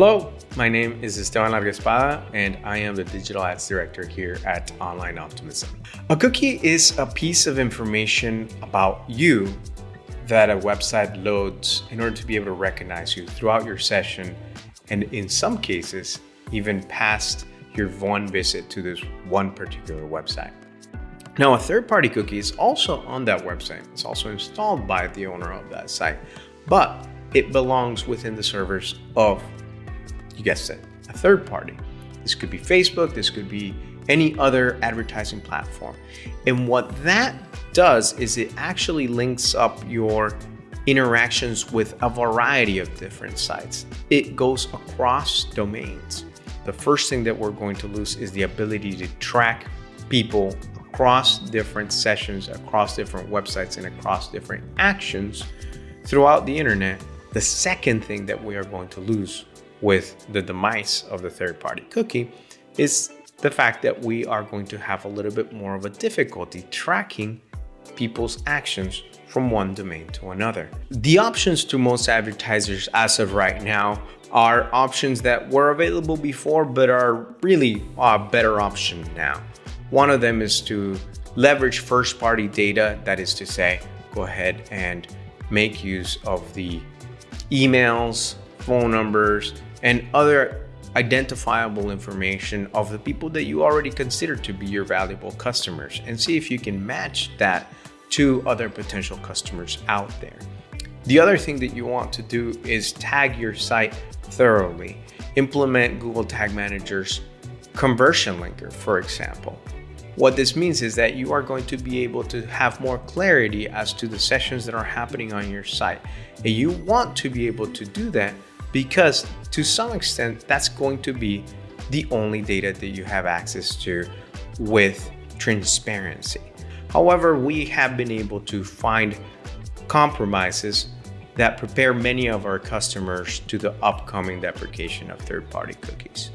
Hello, my name is Esteban Larguespada and I am the Digital Ads Director here at Online Optimism. A cookie is a piece of information about you that a website loads in order to be able to recognize you throughout your session and in some cases, even past your one visit to this one particular website. Now, a third-party cookie is also on that website. It's also installed by the owner of that site, but it belongs within the servers of, you guessed it, a third party. This could be Facebook, this could be any other advertising platform. And what that does is it actually links up your interactions with a variety of different sites. It goes across domains. The first thing that we're going to lose is the ability to track people across different sessions, across different websites, and across different actions throughout the internet. The second thing that we are going to lose with the demise of the third-party cookie is the fact that we are going to have a little bit more of a difficulty tracking people's actions from one domain to another. The options to most advertisers as of right now are options that were available before but are really a better option now. One of them is to leverage first party data, that is to say, go ahead and make use of the emails, phone numbers, and other identifiable information of the people that you already consider to be your valuable customers and see if you can match that to other potential customers out there. The other thing that you want to do is tag your site thoroughly. Implement Google Tag Manager's conversion linker, for example. What this means is that you are going to be able to have more clarity as to the sessions that are happening on your site. And you want to be able to do that because to some extent, that's going to be the only data that you have access to with transparency. However, we have been able to find compromises that prepare many of our customers to the upcoming deprecation of third-party cookies.